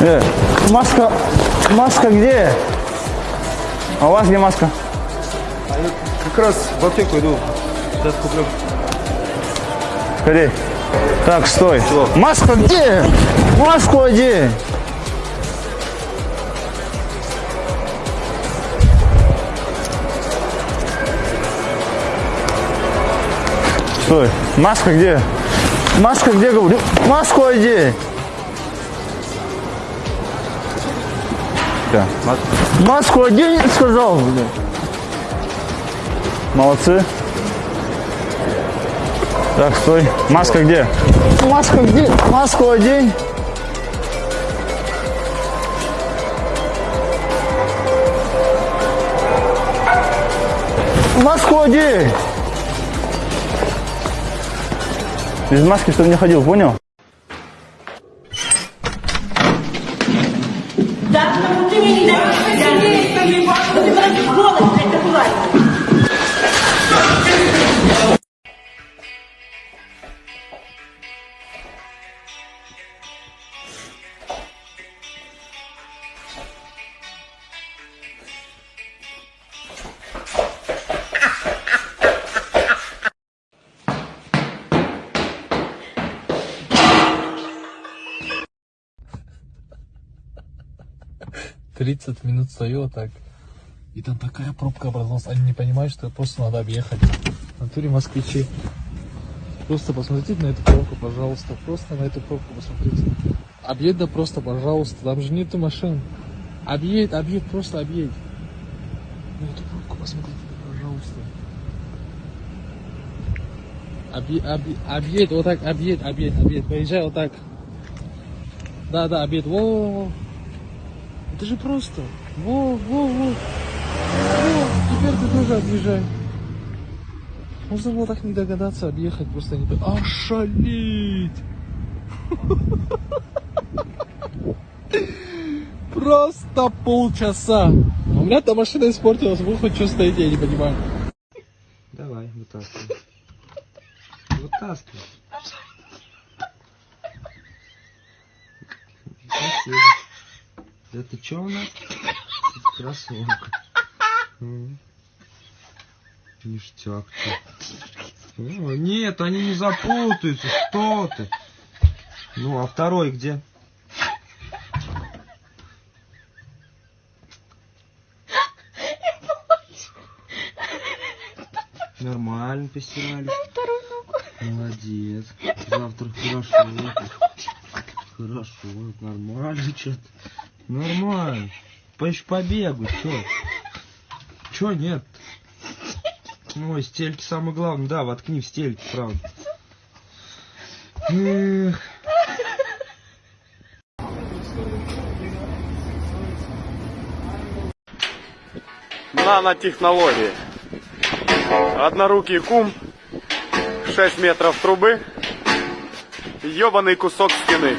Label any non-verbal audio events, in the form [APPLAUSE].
Э, маска, маска где? А у вас где маска? Как раз в аптеку иду. Сейчас куплю. Скорей. Так, стой. Маска где? Маску одень. Стой. Маска где? Маска где, говорю? Маску одень. Да. Маску одень, сказал. блин. Молодцы. Так, стой. Маска где? Маска где? Маску одень. Маску одень. Без маски что не ходил, понял? Потому что не видно. Ты 30 минут стою так. И там такая пробка образовалась. Они не понимают, что просто надо объехать. В натуре москвичи. Просто посмотрите на эту пробку, пожалуйста. Просто на эту пробку посмотрите. Объедь да просто, пожалуйста. Там же нету машин. Объедь, объедь, просто объедь. На эту пробку посмотрите, пожалуйста. Объедь, объедь, объедь, вот так, объедь, объедь, объедь. Поезжай вот так. Да, да, объедь. Во-во-во. Это же просто. Во, во, во. Во, теперь ты тоже объезжай. Можно было так не догадаться объехать, просто не... Ошалеть! Просто полчаса. У меня там машина испортилась, вы хоть что стоите, я не понимаю. Давай, вытаскивай. [LAUGHS] Вытаскивай. Спасибо. Это что у нас? Кроссовка. М. Ништяк. О, Нет, они не запутаются. Что ты? Ну, а второй где? Нормально постирали. Молодец. Завтра хорошо. Хорошо, нормально что-то. Нормально. Поищу побегу, чё? Чё нет? Ой, стельки самое главное. Да, воткни в стельки, правда. Эх. нанотехнологии. Однорукий кум, 6 метров трубы, ебаный кусок стены.